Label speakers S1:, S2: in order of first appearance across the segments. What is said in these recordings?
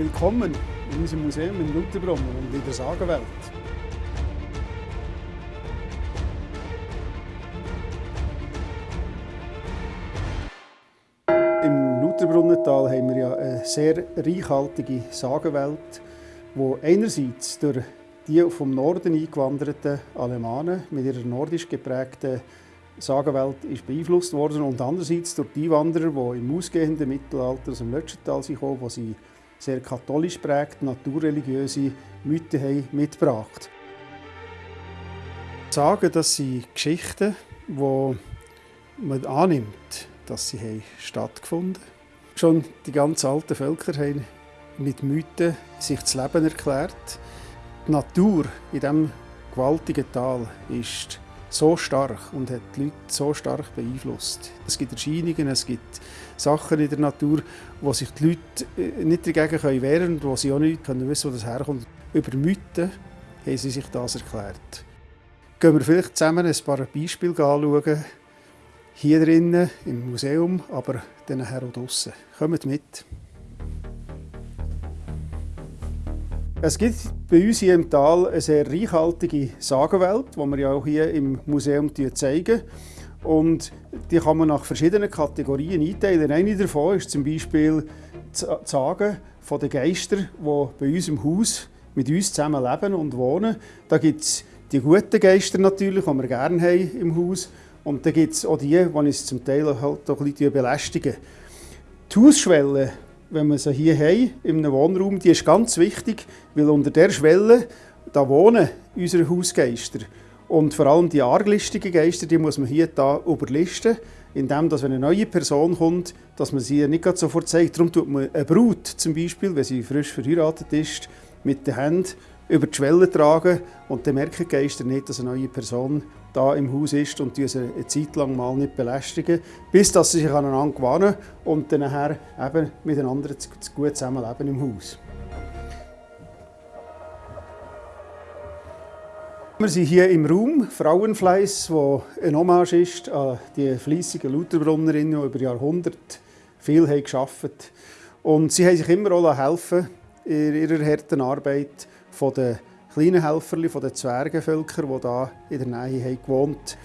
S1: Willkommen in unserem Museum in Lutherbrunnen und in der Sagenwelt. Im Lutherbrunnental haben wir ja eine sehr reichhaltige Sagenwelt, die einerseits durch die vom Norden eingewanderten Alemanen mit ihrer nordisch geprägten Sagenwelt ist beeinflusst worden und andererseits durch die Einwanderer, die im ausgehenden Mittelalter aus dem Lötschental kamen, wo sie sehr katholisch prägt, naturreligiöse Mythen haben mitgebracht. Sagen, das sind Geschichten, die man annimmt, dass sie haben stattgefunden haben. Schon die ganz alten Völker haben mit Mythen sich das Leben erklärt. Die Natur in diesem gewaltigen Tal ist so stark und hat die Leute so stark beeinflusst. Es gibt Erscheinungen, es gibt Sachen in der Natur, wo sich die Leute äh, nicht dagegen wehren können und wo sie auch nicht können wissen, wo das herkommt. Über Mythen haben sie sich das erklärt. Gehen wir vielleicht zusammen ein paar Beispiele anschauen. Hier drinnen im Museum, aber dann auch draussen. Kommt mit! Es gibt bei uns hier im Tal eine sehr reichhaltige Sagenwelt, die wir ja auch hier im Museum zeigen. Und die kann man nach verschiedenen Kategorien einteilen. Eine davon ist zum Beispiel die Sagen von den Geistern, die bei uns im Haus mit uns zusammen leben und wohnen. Da gibt es die guten Geister natürlich, die wir gerne haben im Haus. Und dann gibt es auch die, die uns zum Teil halt auch ein bisschen belästigen. Die Hausschwelle wenn wir sie hier haben, in einem Wohnraum, die ist ganz wichtig, weil unter der Schwelle da wohnen unsere Hausgeister. Und vor allem die arglistigen Geister, die muss man hier da überlisten, indem, dass wenn eine neue Person kommt, dass man sie nicht sofort zeigt. Darum tut man eine Brut zum Beispiel, wenn sie frisch verheiratet ist, mit den Händen über die Schwelle tragen und dann merken die Geister nicht, dass eine neue Person da im Haus ist und diese eine Zeit lang mal nicht belästigen, bis dass sie sich aneinander gewöhnen und dann eben miteinander gut zusammenleben im Haus. Wir sind hier im Raum Frauenfleiss, wo ein Hommage ist an die fleissigen Lutherbrunnerinnen, die über Jahrhunderte viel haben gearbeitet Und sie haben sich immer auch helfen in ihrer harten Arbeit von den kleinen Helferli von den Zwergenvölkern, die hier in der Nähe haben gewohnt.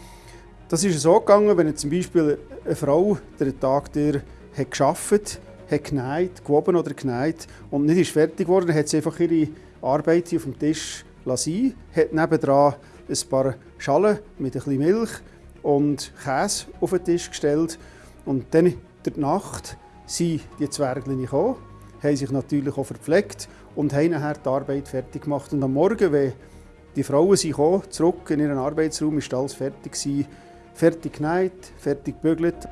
S1: Das ist so gegangen, wenn zum Beispiel eine Frau den Tag durch hat gearbeitet hat genäht, gewoben oder genäht und nicht ist fertig geworden, hat sie einfach ihre Arbeit auf dem Tisch lassen, hat nebenan ein paar Schalen mit bisschen Milch und Käse auf den Tisch gestellt. Und dann in der Nacht sind die Zwerglinge gekommen, haben sich natürlich auch verpflegt und haben nachher die Arbeit fertig gemacht. Und am Morgen, wenn die Frauen sind zurück in ihren Arbeitsraum, ist alles fertig gewesen, fertig genäht, fertig gebügelt.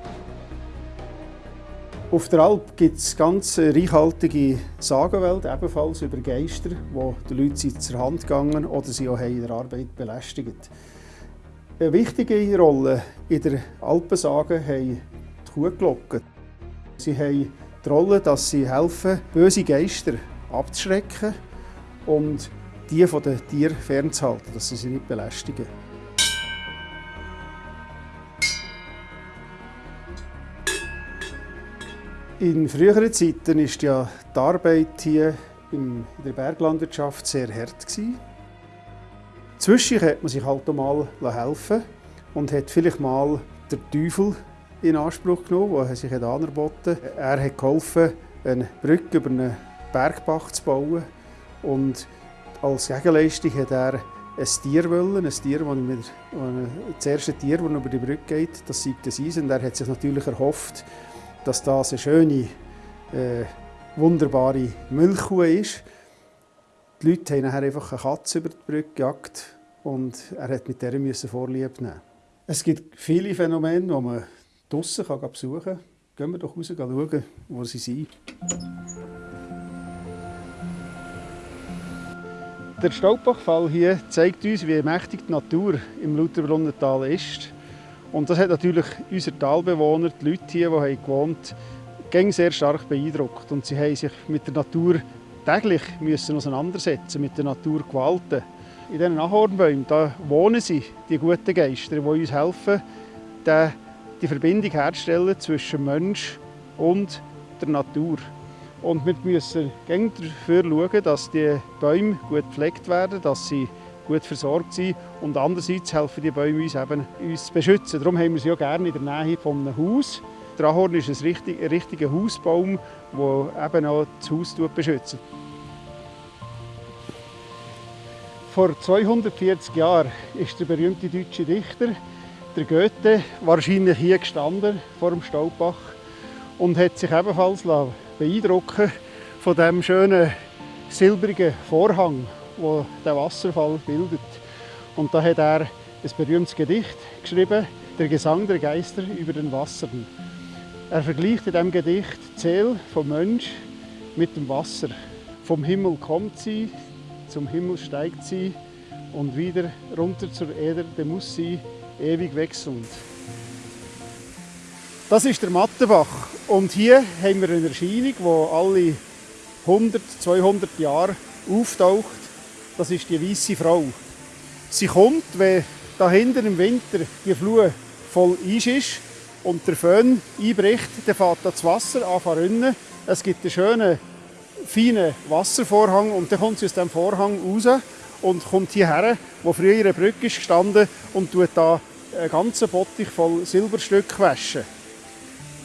S1: Auf der Alp gibt es ganz reichhaltige Sagenwelt, ebenfalls über Geister, wo die Leute sind zur Hand gegangen oder sie auch in der Arbeit belästigt. Eine wichtige Rolle in der Alpensage haben die Kuhglocken. Sie haben die Rolle, dass sie helfen, böse Geister abzuschrecken und die von den Tieren fernzuhalten, dass sie sie nicht belästigen. In früheren Zeiten war ja die Arbeit hier in der Berglandwirtschaft sehr hart. Zwischen hat man sich halt mal helfen und hat vielleicht mal den Teufel in Anspruch genommen, der sich angeboten hat. Er hat geholfen, eine Brücke über eine Bergbach zu bauen. Und als Gegenleistung hat er ein Tier wollen, ein Tier, das, mit, das erste Tier, das über die Brücke geht, das sei das Eis. Und er hat sich natürlich erhofft, dass das eine schöne, äh, wunderbare Milchkuh ist. Die Leute haben nachher einfach eine Katze über die Brücke gejagt und er hat mit der müssen Vorlieb nehmen. Es gibt viele Phänomene, die man draussen besuchen kann. Gehen wir doch raus und schauen, wo sie sind. Der Staubbachfall hier zeigt uns, wie mächtig die Natur im Lutherbrunnental ist. Und das hat natürlich unsere Talbewohner, die Leute hier, die hier gewohnt haben, sehr stark beeindruckt. Und sie haben sich mit der Natur täglich müssen auseinandersetzen, mit der Naturgewalten. In diesen Ahornbäumen da wohnen sie, die guten Geister, die uns helfen, die Verbindung herzustellen zwischen Mensch und der Natur. Und wir müssen dafür schauen, dass die Bäume gut gepflegt werden, dass sie gut versorgt sind. Und andererseits helfen die Bäume uns, eben, uns zu beschützen. Darum haben wir sie auch gerne in der Nähe von einem Haus. Der Ahorn ist ein, richtig, ein richtiger Hausbaum, der eben auch das Haus beschützt. Vor 240 Jahren ist der berühmte deutsche Dichter, der Goethe, wahrscheinlich hier gestanden vor dem Staubach und hat sich ebenfalls beeindrucken von dem schönen silbrigen Vorhang, wo der Wasserfall bildet. Und da hat er ein berühmtes Gedicht geschrieben, der Gesang der Geister über den Wassern. Er vergleicht in diesem Gedicht die Seele vom Mensch mit dem Wasser. Vom Himmel kommt sie, zum Himmel steigt sie und wieder runter zur Erde muss sie ewig wechselnd. Das ist der Mattenbach und hier haben wir eine Erscheinung, die alle 100, 200 Jahre auftaucht. Das ist die weiße Frau. Sie kommt, wenn da im Winter die Flur voll Eis ist und der Föhn einbricht, dann fährt das Wasser an rinnen. Es gibt einen schönen, feinen Wasservorhang und dann kommt sie aus dem Vorhang raus und kommt hierher, wo früher eine Brücke gestanden und tut da einen ganzen Bottich voll Silberstück waschen.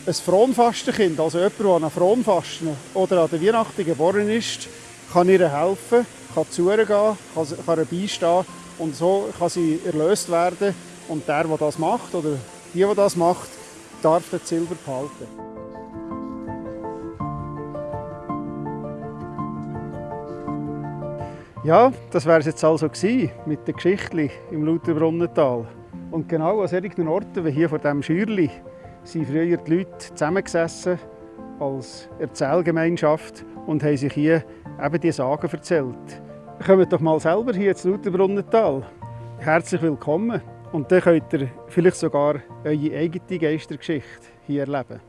S1: Ein Fronfastenkind, also jemand, der an Fronfasten oder an der Weihnachten geboren ist, kann ihr helfen, kann zu ihr gehen, kann, kann ihr beistehen und so kann sie erlöst werden und der, der das macht oder die, die das macht, darf das Silber behalten. Ja, das wäre es jetzt also gewesen mit der Geschichte im Lauterbrunnental. Und genau an solchen Orten wie hier vor diesem Schürli sind früher die Leute zusammengesessen als Erzählgemeinschaft und haben sich hier eben diese Sagen erzählt. Kommt doch mal selber hier ins Lauterbrunnental. Herzlich willkommen. Und dann könnt ihr vielleicht sogar eure eigene Geistergeschichte hier erleben.